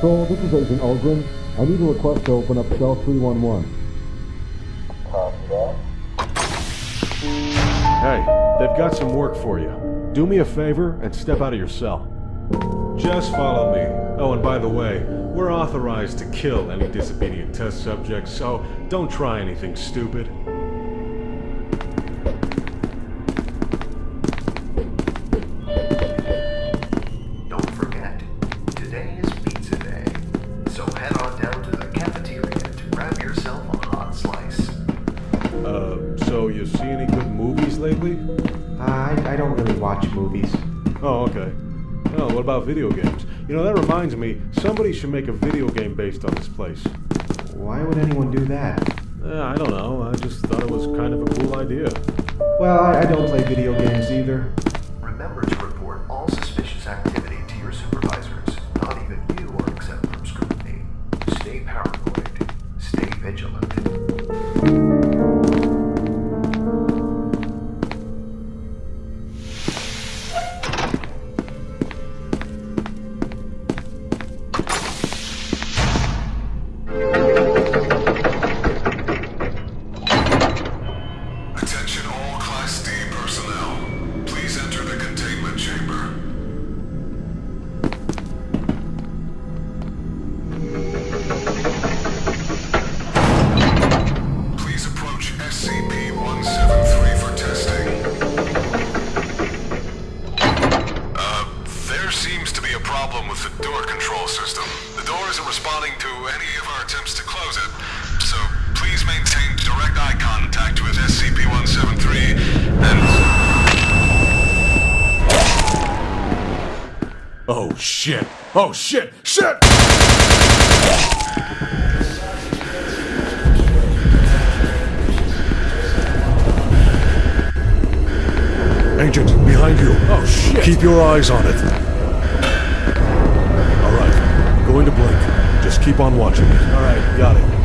Control, this is Agent Ulgrin. I need a request to open up cell 311. Hey, they've got some work for you. Do me a favor and step out of your cell. Just follow me. Oh, and by the way, we're authorized to kill any disobedient test subjects, so don't try anything stupid. Don't forget, today is Uh, so you see any good movies lately? I, I don't really watch movies. Oh, okay. Well, what about video games? You know, that reminds me, somebody should make a video game based on this place. Why would anyone do that? Eh, I don't know, I just thought it was kind of a cool idea. Well, I, I don't play video games either. Please enter the containment chamber. Please approach SCP-173 for testing. Uh, there seems to be a problem with the door control system. The door isn't responding to any of our attempts to close it. So please maintain direct eye contact with SCP-173 and... Oh shit! Oh shit! Shit! Agent, behind you. Oh shit! Keep your eyes on it. Alright, going to blink. Just keep on watching it. Alright, got it.